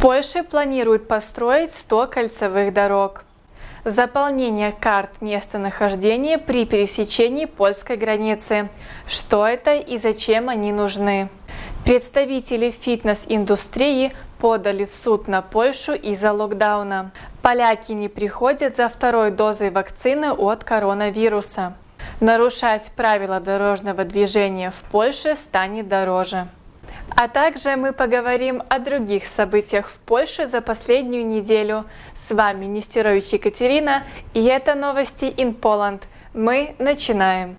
Польше планируют построить 100 кольцевых дорог. Заполнение карт местонахождения при пересечении польской границы. Что это и зачем они нужны? Представители фитнес-индустрии подали в суд на Польшу из-за локдауна. Поляки не приходят за второй дозой вакцины от коронавируса. Нарушать правила дорожного движения в Польше станет дороже. А также мы поговорим о других событиях в Польше за последнюю неделю. С вами Нестерович Екатерина и это новости in Poland. Мы начинаем.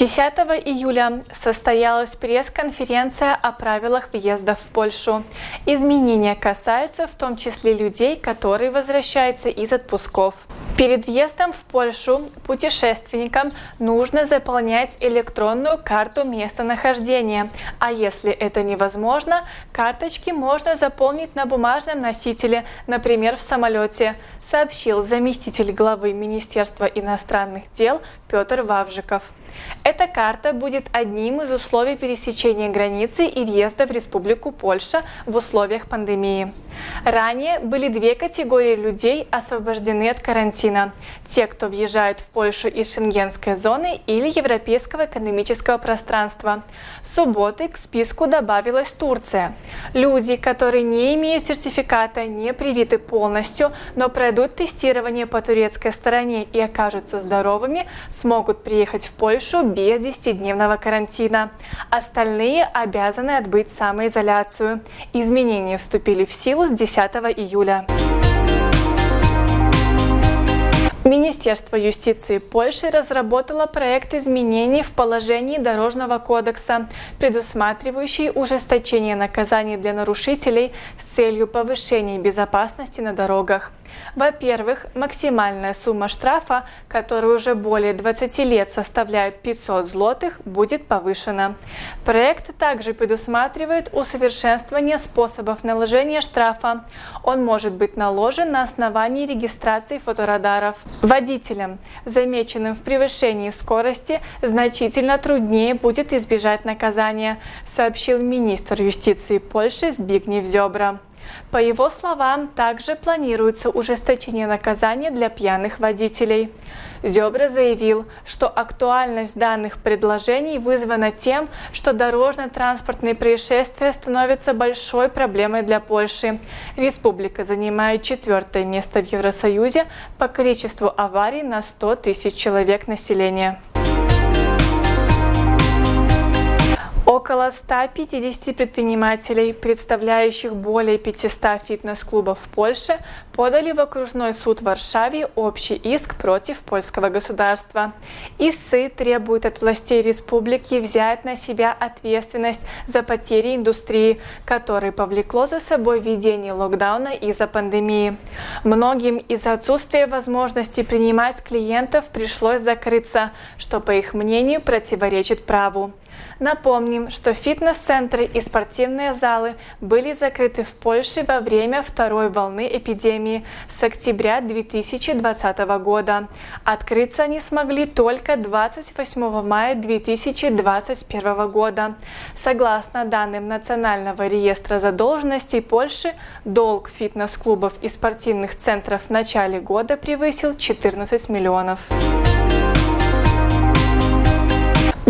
10 июля состоялась пресс-конференция о правилах въезда в Польшу. Изменения касаются в том числе людей, которые возвращаются из отпусков. Перед въездом в Польшу путешественникам нужно заполнять электронную карту местонахождения, а если это невозможно, карточки можно заполнить на бумажном носителе, например, в самолете, сообщил заместитель главы Министерства иностранных дел Петр Вавжиков. Эта карта будет одним из условий пересечения границы и въезда в Республику Польша в условиях пандемии. Ранее были две категории людей освобождены от карантина. Те, кто въезжает в Польшу из шенгенской зоны или Европейского экономического пространства. С субботы к списку добавилась Турция. Люди, которые не имеют сертификата, не привиты полностью, но пройдут тестирование по турецкой стороне и окажутся здоровыми, смогут приехать в Польшу без 10-дневного карантина. Остальные обязаны отбыть самоизоляцию. Изменения вступили в силу с 10 июля. Министерство юстиции Польши разработало проект изменений в положении Дорожного кодекса, предусматривающий ужесточение наказаний для нарушителей с целью повышения безопасности на дорогах. Во-первых, максимальная сумма штрафа, которая уже более 20 лет составляет 500 злотых, будет повышена. Проект также предусматривает усовершенствование способов наложения штрафа. Он может быть наложен на основании регистрации фоторадаров. Водителям, замеченным в превышении скорости, значительно труднее будет избежать наказания, сообщил министр юстиции Польши Збигнев Зебра. По его словам, также планируется ужесточение наказания для пьяных водителей. Зебра заявил, что актуальность данных предложений вызвана тем, что дорожно-транспортные происшествия становятся большой проблемой для Польши. Республика занимает четвертое место в Евросоюзе по количеству аварий на 100 тысяч человек населения. Около 150 предпринимателей, представляющих более 500 фитнес-клубов в Польше, подали в окружной суд в Варшаве общий иск против польского государства. Истцы требуют от властей республики взять на себя ответственность за потери индустрии, которые повлекло за собой введение локдауна из-за пандемии. Многим из-за отсутствия возможности принимать клиентов пришлось закрыться, что, по их мнению, противоречит праву. Напомним, что фитнес-центры и спортивные залы были закрыты в Польше во время второй волны эпидемии с октября 2020 года. Открыться они смогли только 28 мая 2021 года. Согласно данным Национального реестра задолженностей Польши, долг фитнес-клубов и спортивных центров в начале года превысил 14 миллионов.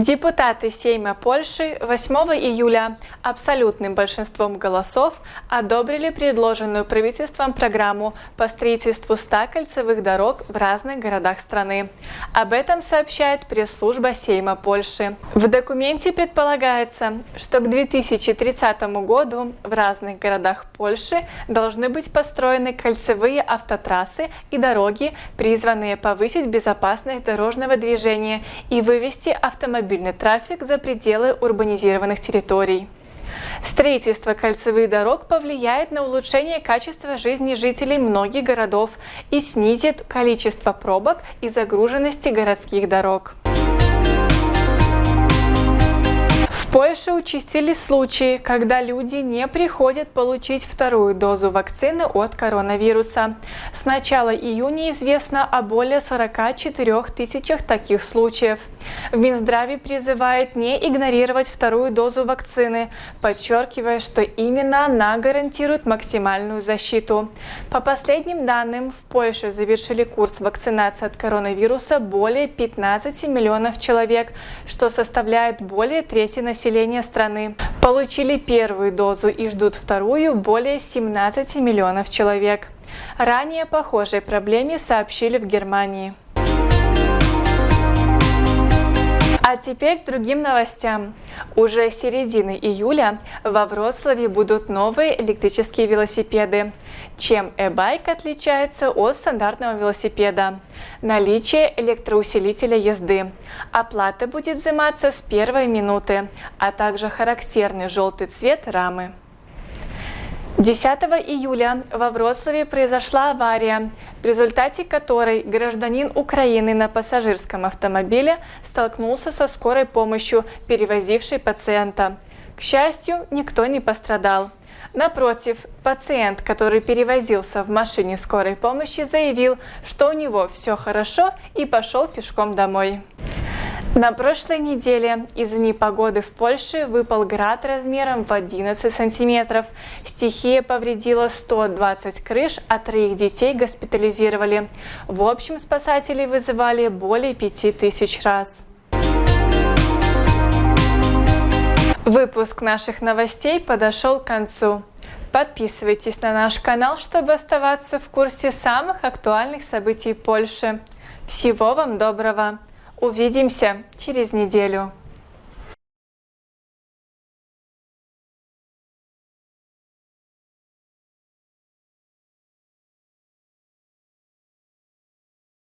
Депутаты Сейма Польши 8 июля абсолютным большинством голосов одобрили предложенную правительством программу по строительству 100 кольцевых дорог в разных городах страны. Об этом сообщает пресс-служба Сейма Польши. В документе предполагается, что к 2030 году в разных городах Польши должны быть построены кольцевые автотрассы и дороги, призванные повысить безопасность дорожного движения и вывести автомобили автомобильный трафик за пределы урбанизированных территорий. Строительство кольцевых дорог повлияет на улучшение качества жизни жителей многих городов и снизит количество пробок и загруженности городских дорог. Польше участились случаи, когда люди не приходят получить вторую дозу вакцины от коронавируса. С начала июня известно о более 44 тысячах таких случаев. В Минздраве призывает не игнорировать вторую дозу вакцины, подчеркивая, что именно она гарантирует максимальную защиту. По последним данным, в Польше завершили курс вакцинации от коронавируса более 15 миллионов человек, что составляет более трети населения населения страны. Получили первую дозу и ждут вторую более 17 миллионов человек. Ранее похожей проблеме сообщили в Германии. А теперь к другим новостям. Уже с середины июля во Вроцлаве будут новые электрические велосипеды. Чем e-bike отличается от стандартного велосипеда? Наличие электроусилителя езды. Оплата будет взиматься с первой минуты, а также характерный желтый цвет рамы. 10 июля во Вроцлаве произошла авария, в результате которой гражданин Украины на пассажирском автомобиле столкнулся со скорой помощью, перевозившей пациента. К счастью, никто не пострадал. Напротив, пациент, который перевозился в машине скорой помощи, заявил, что у него все хорошо и пошел пешком домой. На прошлой неделе из-за непогоды в Польше выпал град размером в 11 сантиметров. Стихия повредила 120 крыш, а троих детей госпитализировали. В общем, спасатели вызывали более 5000 раз. Выпуск наших новостей подошел к концу. Подписывайтесь на наш канал, чтобы оставаться в курсе самых актуальных событий Польши. Всего вам доброго! Увидимся через неделю.